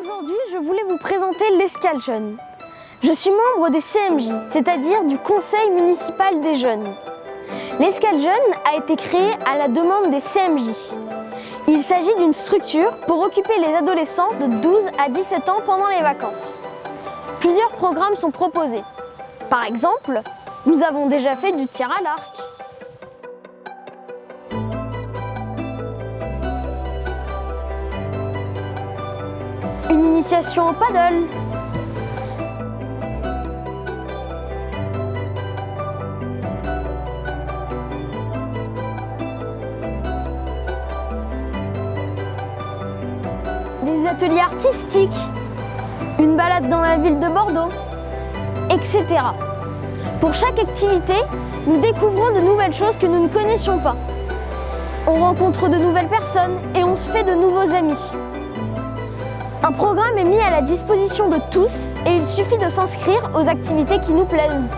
Aujourd'hui, je voulais vous présenter l'Escale Jeune. Je suis membre des CMJ, c'est-à-dire du Conseil municipal des jeunes. L'Escale Jeune a été créée à la demande des CMJ. Il s'agit d'une structure pour occuper les adolescents de 12 à 17 ans pendant les vacances. Plusieurs programmes sont proposés. Par exemple, nous avons déjà fait du tir à l'arc, une initiation au paddle, des ateliers artistiques, une balade dans la ville de Bordeaux, etc. Pour chaque activité, nous découvrons de nouvelles choses que nous ne connaissions pas. On rencontre de nouvelles personnes et on se fait de nouveaux amis. Un programme est mis à la disposition de tous et il suffit de s'inscrire aux activités qui nous plaisent.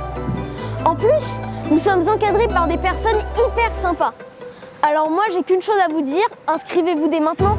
En plus, nous sommes encadrés par des personnes hyper sympas. Alors moi, j'ai qu'une chose à vous dire, inscrivez-vous dès maintenant